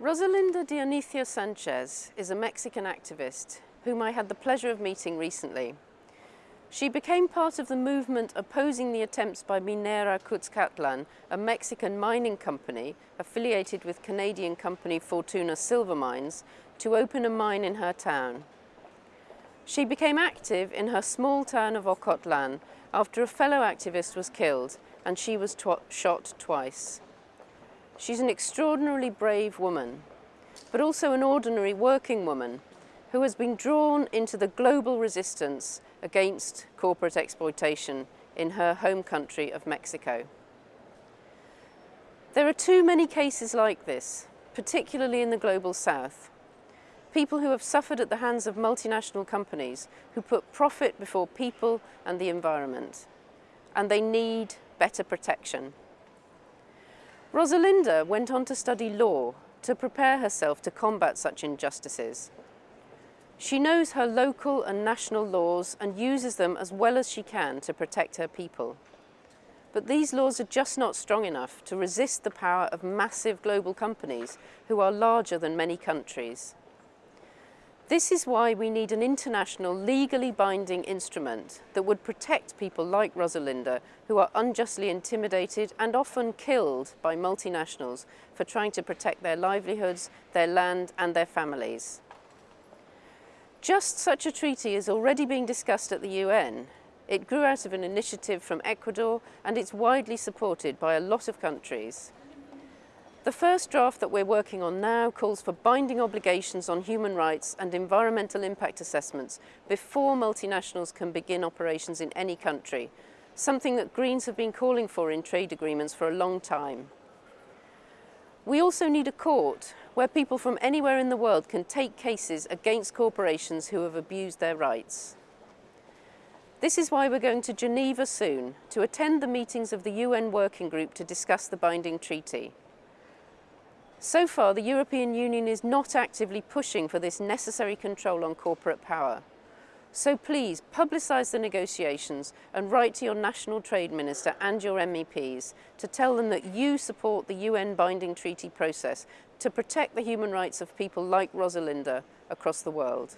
Rosalinda Dionisio Sanchez is a Mexican activist whom I had the pleasure of meeting recently. She became part of the movement opposing the attempts by Minera Cuzcatlan, a Mexican mining company affiliated with Canadian company Fortuna Silver Mines, to open a mine in her town. She became active in her small town of Ocotlan after a fellow activist was killed and she was tw shot twice. She's an extraordinarily brave woman, but also an ordinary working woman who has been drawn into the global resistance against corporate exploitation in her home country of Mexico. There are too many cases like this, particularly in the global south. People who have suffered at the hands of multinational companies who put profit before people and the environment. And they need better protection. Rosalinda went on to study law to prepare herself to combat such injustices. She knows her local and national laws and uses them as well as she can to protect her people. But these laws are just not strong enough to resist the power of massive global companies who are larger than many countries. This is why we need an international legally binding instrument that would protect people like Rosalinda who are unjustly intimidated and often killed by multinationals for trying to protect their livelihoods, their land and their families. Just such a treaty is already being discussed at the UN. It grew out of an initiative from Ecuador and it's widely supported by a lot of countries. The first draft that we're working on now calls for binding obligations on human rights and environmental impact assessments before multinationals can begin operations in any country, something that Greens have been calling for in trade agreements for a long time. We also need a court where people from anywhere in the world can take cases against corporations who have abused their rights. This is why we're going to Geneva soon to attend the meetings of the UN Working Group to discuss the binding treaty. So far, the European Union is not actively pushing for this necessary control on corporate power. So please publicise the negotiations and write to your National Trade Minister and your MEPs to tell them that you support the UN binding treaty process to protect the human rights of people like Rosalinda across the world.